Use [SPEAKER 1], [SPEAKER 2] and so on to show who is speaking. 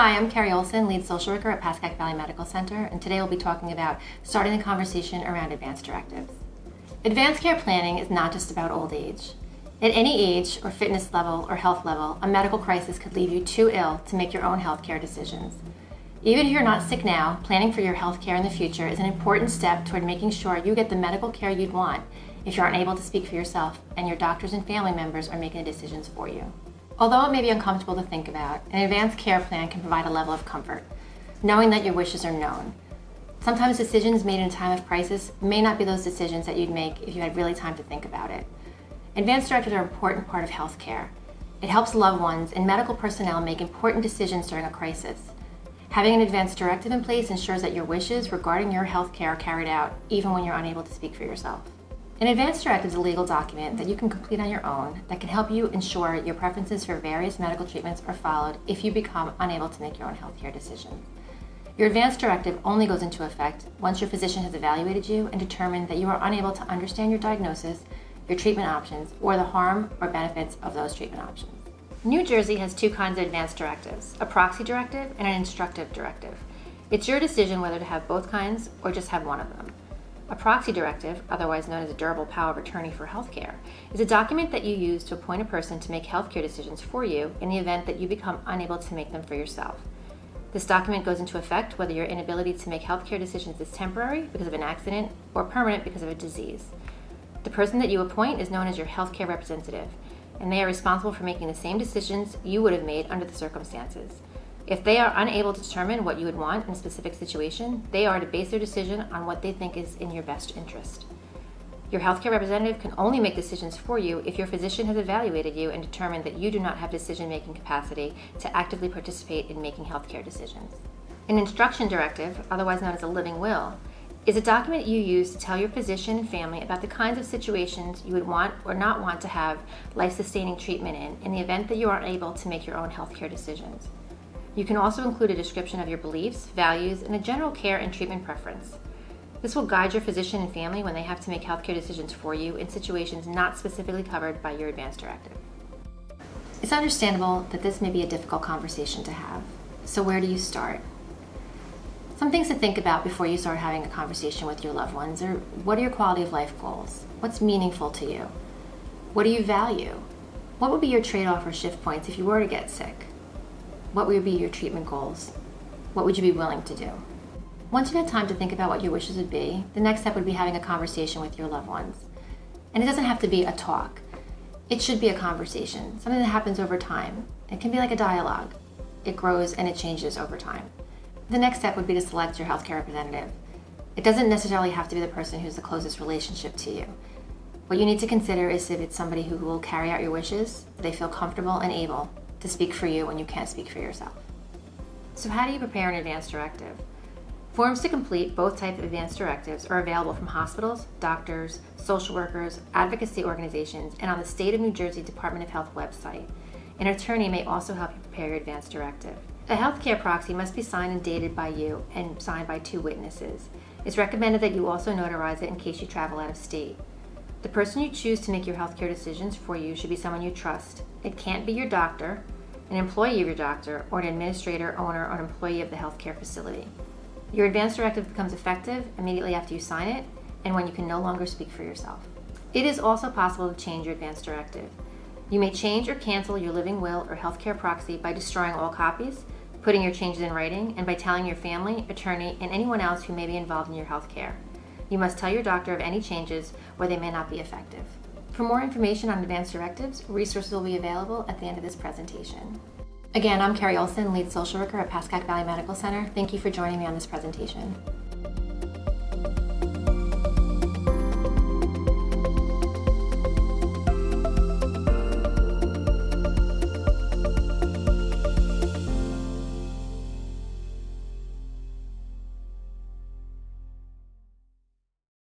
[SPEAKER 1] Hi, I'm Carrie Olson, lead social worker at Pascack Valley Medical Center, and today we'll be talking about starting the conversation around advanced directives. Advanced care planning is not just about old age. At any age or fitness level or health level, a medical crisis could leave you too ill to make your own health care decisions. Even if you're not sick now, planning for your health care in the future is an important step toward making sure you get the medical care you'd want if you aren't able to speak for yourself and your doctors and family members are making the decisions for you. Although it may be uncomfortable to think about, an advanced care plan can provide a level of comfort, knowing that your wishes are known. Sometimes decisions made in a time of crisis may not be those decisions that you'd make if you had really time to think about it. Advanced directives are an important part of healthcare. It helps loved ones and medical personnel make important decisions during a crisis. Having an advanced directive in place ensures that your wishes regarding your health care are carried out, even when you're unable to speak for yourself. An advanced directive is a legal document that you can complete on your own that can help you ensure your preferences for various medical treatments are followed if you become unable to make your own healthcare decisions. Your advanced directive only goes into effect once your physician has evaluated you and determined that you are unable to understand your diagnosis, your treatment options, or the harm or benefits of those treatment options. New Jersey has two kinds of advanced directives, a proxy directive and an instructive directive. It's your decision whether to have both kinds or just have one of them. A proxy directive, otherwise known as a durable power of attorney for healthcare, is a document that you use to appoint a person to make healthcare decisions for you in the event that you become unable to make them for yourself. This document goes into effect whether your inability to make healthcare decisions is temporary because of an accident or permanent because of a disease. The person that you appoint is known as your healthcare representative, and they are responsible for making the same decisions you would have made under the circumstances. If they are unable to determine what you would want in a specific situation, they are to base their decision on what they think is in your best interest. Your healthcare representative can only make decisions for you if your physician has evaluated you and determined that you do not have decision-making capacity to actively participate in making healthcare decisions. An instruction directive, otherwise known as a living will, is a document you use to tell your physician and family about the kinds of situations you would want or not want to have life-sustaining treatment in in the event that you are unable to make your own healthcare decisions. You can also include a description of your beliefs, values, and a general care and treatment preference. This will guide your physician and family when they have to make healthcare decisions for you in situations not specifically covered by your advance directive. It's understandable that this may be a difficult conversation to have. So where do you start? Some things to think about before you start having a conversation with your loved ones are what are your quality of life goals? What's meaningful to you? What do you value? What would be your trade-off or shift points if you were to get sick? What would be your treatment goals? What would you be willing to do? Once you've had time to think about what your wishes would be, the next step would be having a conversation with your loved ones. And it doesn't have to be a talk. It should be a conversation, something that happens over time. It can be like a dialogue. It grows and it changes over time. The next step would be to select your healthcare representative. It doesn't necessarily have to be the person who's the closest relationship to you. What you need to consider is if it's somebody who will carry out your wishes, they feel comfortable and able to speak for you when you can't speak for yourself. So how do you prepare an advance directive? Forms to complete both types of advance directives are available from hospitals, doctors, social workers, advocacy organizations, and on the State of New Jersey Department of Health website. An attorney may also help you prepare your advance directive. A healthcare proxy must be signed and dated by you and signed by two witnesses. It's recommended that you also notarize it in case you travel out of state. The person you choose to make your healthcare decisions for you should be someone you trust. It can't be your doctor, an employee of your doctor, or an administrator, owner, or employee of the healthcare facility. Your advance directive becomes effective immediately after you sign it and when you can no longer speak for yourself. It is also possible to change your advance directive. You may change or cancel your living will or healthcare proxy by destroying all copies, putting your changes in writing, and by telling your family, attorney, and anyone else who may be involved in your health care. You must tell your doctor of any changes or they may not be effective. For more information on advanced directives, resources will be available at the end of this presentation. Again, I'm Carrie Olson, lead social worker at Pascack Valley Medical Center. Thank you for joining me on this presentation.